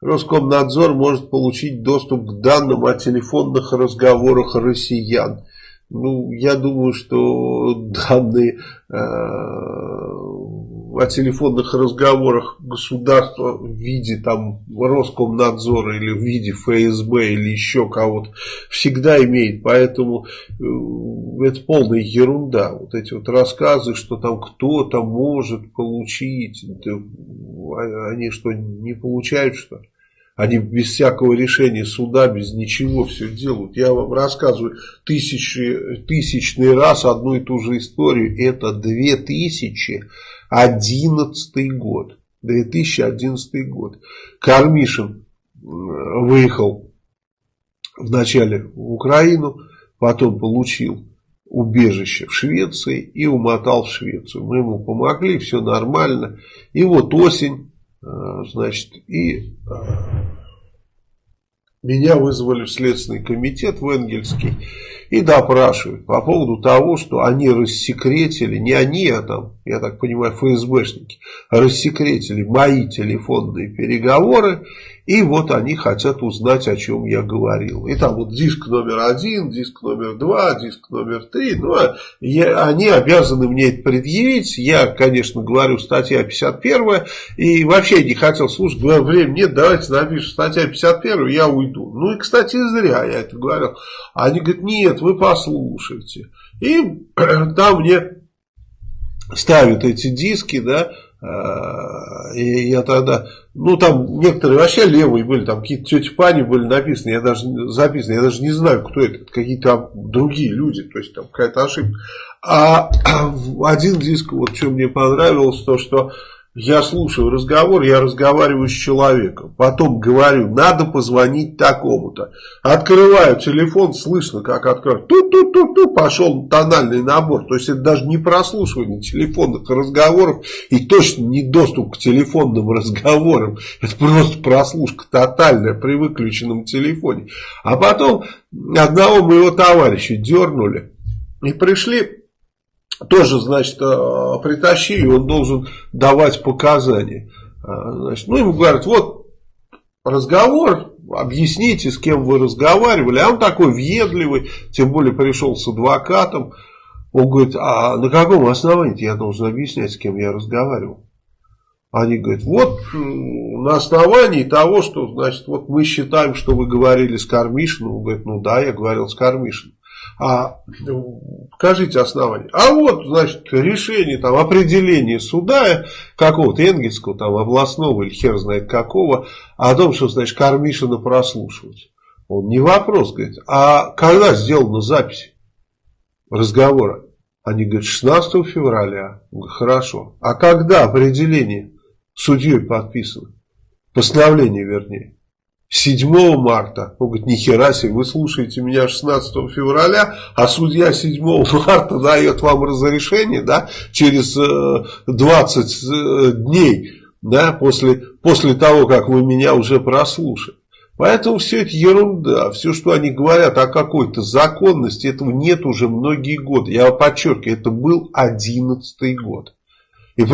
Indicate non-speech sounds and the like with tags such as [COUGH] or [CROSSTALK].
Роскомнадзор может получить доступ к данным о телефонных разговорах россиян. Ну, я думаю, что данные э, о телефонных разговорах государства в виде там Роскомнадзора или в виде ФСБ или еще кого-то всегда имеет. Поэтому э, это полная ерунда. Вот эти вот рассказы, что там кто-то может получить, они что, не получают что? Они без всякого решения суда, без ничего все делают. Я вам рассказываю тысячи, тысячный раз одну и ту же историю. Это 2011 год. 2011 год. Кармишин выехал вначале в Украину, потом получил убежище в Швеции и умотал в Швецию. Мы ему помогли, все нормально. И вот осень Э, значит, и э, меня вызвали в Следственный комитет в Энгельский и допрашивают по поводу того, что они рассекретили, не они, а там, я так понимаю, ФСБшники, рассекретили мои телефонные переговоры и вот они хотят узнать, о чем я говорил. И там вот диск номер один, диск номер два, диск номер три. Ну, а я, они обязаны мне это предъявить. Я, конечно, говорю, статья 51. И вообще не хотел слушать. Говорю, времени нет, давайте напишем статья 51, я уйду. Ну и, кстати, зря я это говорил. Они говорят, нет, вы послушайте. И [CLEARS THROAT] там мне ставят эти диски, да, и я тогда, ну там некоторые вообще левые были, там какие-то тети Пани были написаны, я даже записаны, я даже не знаю, кто это, какие-то другие люди, то есть там какая-то ошибка. А [CLEARS THROAT] один диск, вот что мне понравилось, то что я слушаю разговор, я разговариваю с человеком. Потом говорю, надо позвонить такому-то. Открываю телефон, слышно, как открываю. Ту-ту-ту-ту, пошел тональный набор. То есть это даже не прослушивание телефонных разговоров и точно не доступ к телефонным [LAUGHS] разговорам. Это просто прослушка тотальная при выключенном телефоне. А потом одного моего товарища дернули и пришли тоже, значит, э, притащили, он должен давать показания. Э, значит, ну, ему говорят, вот разговор, объясните, с кем вы разговаривали. А он такой въедливый, тем более пришел с адвокатом. Он говорит, а на каком основании я должен объяснять, с кем я разговаривал? Они говорят, вот на основании того, что, значит, вот мы считаем, что вы говорили с Кармишиным. Он говорит, ну да, я говорил с Кармишиным. А покажите основание. А вот, значит, решение, там, определение суда какого-то энгельского, там, областного или хер знает какого, о том, что, значит, Кармишина прослушивать. Он не вопрос, говорит, а когда сделана запись разговора? Они говорят, 16 февраля. Говорю, Хорошо. А когда определение судьей подписано? Постановление, вернее. 7 марта. Он говорит, нихера себе, вы слушаете меня 16 февраля, а судья 7 [LAUGHS] марта дает вам разрешение, да, через 20 э, э, дней, да, после, после того, как вы меня уже прослушали. Поэтому все это ерунда, все, что они говорят о какой-то законности, этого нет уже многие годы. Я подчеркиваю, это был 11 год. И